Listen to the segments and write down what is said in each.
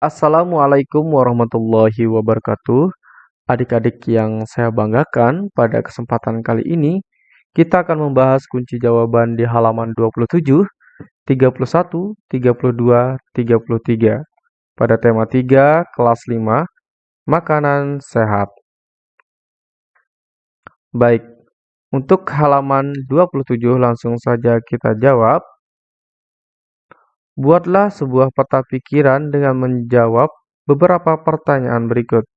Assalamualaikum warahmatullahi wabarakatuh. Adik-adik yang saya banggakan, pada kesempatan kali ini kita akan membahas kunci jawaban di halaman 27, 31, 32, 33 pada tema 3 kelas 5 makanan sehat. Baik, untuk halaman 27 langsung saja kita jawab. Buatlah sebuah peta pikiran dengan menjawab beberapa pertanyaan berikut.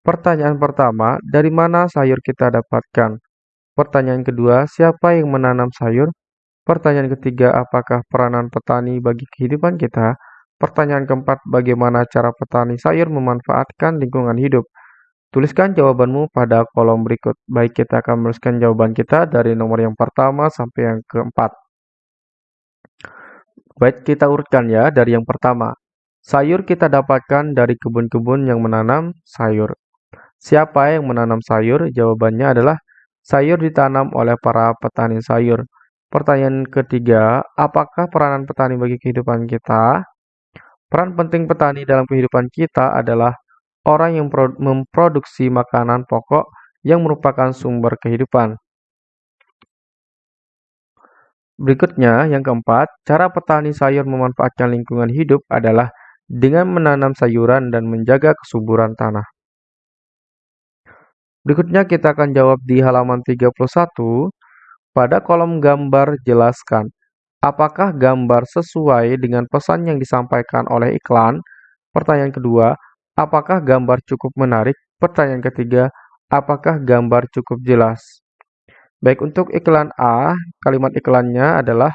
Pertanyaan pertama, dari mana sayur kita dapatkan? Pertanyaan kedua, siapa yang menanam sayur? Pertanyaan ketiga, apakah peranan petani bagi kehidupan kita? Pertanyaan keempat, bagaimana cara petani sayur memanfaatkan lingkungan hidup? Tuliskan jawabanmu pada kolom berikut. Baik, kita akan menuliskan jawaban kita dari nomor yang pertama sampai yang keempat. Baik, kita urutkan ya dari yang pertama. Sayur kita dapatkan dari kebun-kebun yang menanam sayur. Siapa yang menanam sayur? Jawabannya adalah sayur ditanam oleh para petani sayur. Pertanyaan ketiga, apakah peranan petani bagi kehidupan kita? Peran penting petani dalam kehidupan kita adalah orang yang memproduksi makanan pokok yang merupakan sumber kehidupan. Berikutnya, yang keempat, cara petani sayur memanfaatkan lingkungan hidup adalah dengan menanam sayuran dan menjaga kesuburan tanah. Berikutnya kita akan jawab di halaman 31. Pada kolom gambar jelaskan, apakah gambar sesuai dengan pesan yang disampaikan oleh iklan? Pertanyaan kedua, apakah gambar cukup menarik? Pertanyaan ketiga, apakah gambar cukup jelas? Baik, untuk iklan A, kalimat iklannya adalah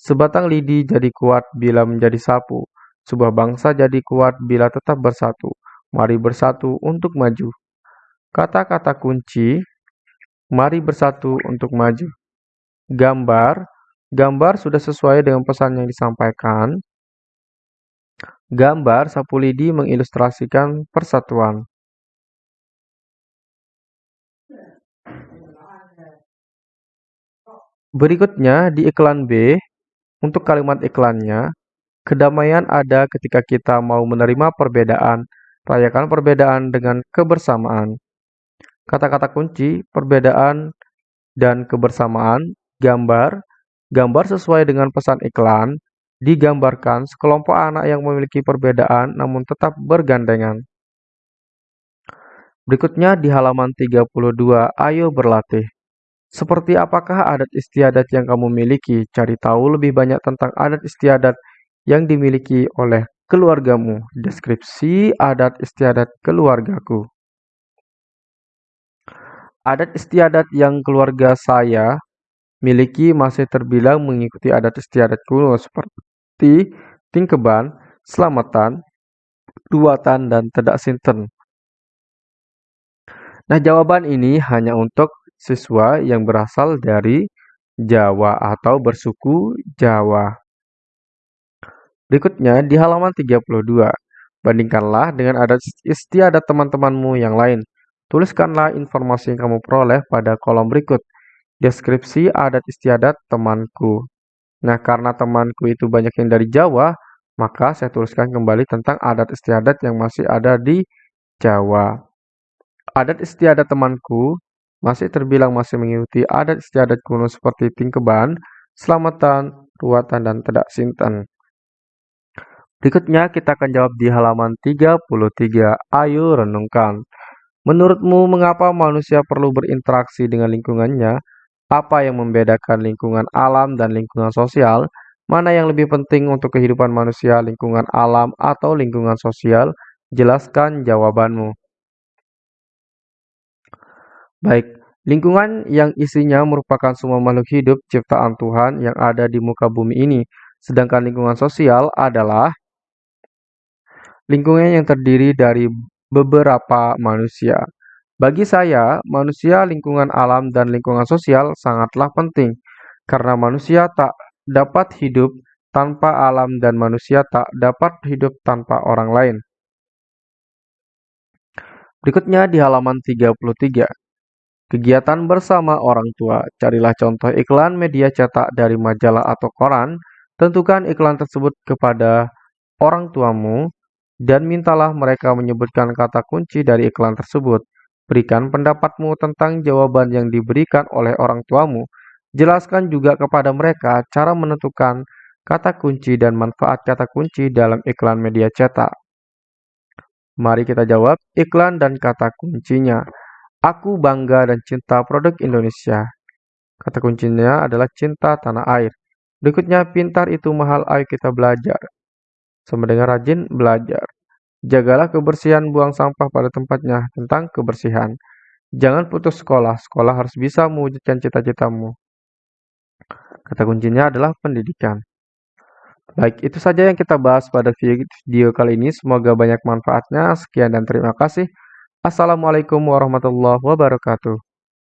Sebatang lidi jadi kuat bila menjadi sapu. Sebuah bangsa jadi kuat bila tetap bersatu. Mari bersatu untuk maju. Kata-kata kunci, mari bersatu untuk maju. Gambar, gambar sudah sesuai dengan pesan yang disampaikan. Gambar sapu lidi mengilustrasikan persatuan. Berikutnya di iklan B, untuk kalimat iklannya, kedamaian ada ketika kita mau menerima perbedaan, rayakan perbedaan dengan kebersamaan. Kata-kata kunci, perbedaan dan kebersamaan, gambar, gambar sesuai dengan pesan iklan, digambarkan sekelompok anak yang memiliki perbedaan namun tetap bergandengan. Berikutnya di halaman 32, ayo berlatih. Seperti apakah adat istiadat yang kamu miliki? Cari tahu lebih banyak tentang adat istiadat yang dimiliki oleh keluargamu. Deskripsi adat istiadat keluargaku. Adat istiadat yang keluarga saya miliki masih terbilang mengikuti adat istiadat kuno seperti tingkeban, selamatan, duatan, dan tedak sinten. Nah, jawaban ini hanya untuk siswa yang berasal dari Jawa atau bersuku Jawa. Berikutnya di halaman 32. Bandingkanlah dengan adat istiadat teman-temanmu yang lain. Tuliskanlah informasi yang kamu peroleh pada kolom berikut. Deskripsi adat istiadat temanku. Nah, karena temanku itu banyak yang dari Jawa, maka saya tuliskan kembali tentang adat istiadat yang masih ada di Jawa. Adat istiadat temanku masih terbilang masih mengikuti adat istiadat kuno seperti tingkeban, selamatan, ruatan, dan tedak sinten. Berikutnya kita akan jawab di halaman 33. Ayo renungkan. Menurutmu mengapa manusia perlu berinteraksi dengan lingkungannya? Apa yang membedakan lingkungan alam dan lingkungan sosial? Mana yang lebih penting untuk kehidupan manusia, lingkungan alam atau lingkungan sosial? Jelaskan jawabanmu. Baik, lingkungan yang isinya merupakan semua makhluk hidup ciptaan Tuhan yang ada di muka bumi ini. Sedangkan lingkungan sosial adalah lingkungan yang terdiri dari beberapa manusia. Bagi saya, manusia, lingkungan alam, dan lingkungan sosial sangatlah penting karena manusia tak dapat hidup tanpa alam dan manusia tak dapat hidup tanpa orang lain. Berikutnya di halaman 33. Kegiatan bersama orang tua. Carilah contoh iklan media cetak dari majalah atau koran. Tentukan iklan tersebut kepada orang tuamu. dan mintalah mereka menyebutkan kata kunci dari iklan tersebut. Berikan pendapatmu tentang jawaban yang diberikan oleh orang tuamu. Jelaskan juga kepada mereka cara menentukan kata kunci dan manfaat kata kunci dalam iklan media cetak. Mari kita jawab iklan dan kata kuncinya. Aku bangga dan cinta produk Indonesia. Kata kuncinya adalah cinta tanah air. Berikutnya, pintar itu mahal, ayo kita belajar. Sama dengan rajin, belajar. Jagalah kebersihan, buang sampah pada tempatnya. Tentang kebersihan. Jangan putus sekolah, sekolah harus bisa mewujudkan cita-citamu. Kata kuncinya adalah pendidikan. Baik, itu saja yang kita bahas pada video kali ini. Semoga banyak manfaatnya. Sekian dan terima kasih. Assalamualaikum warahmatullahi wabarakatuh.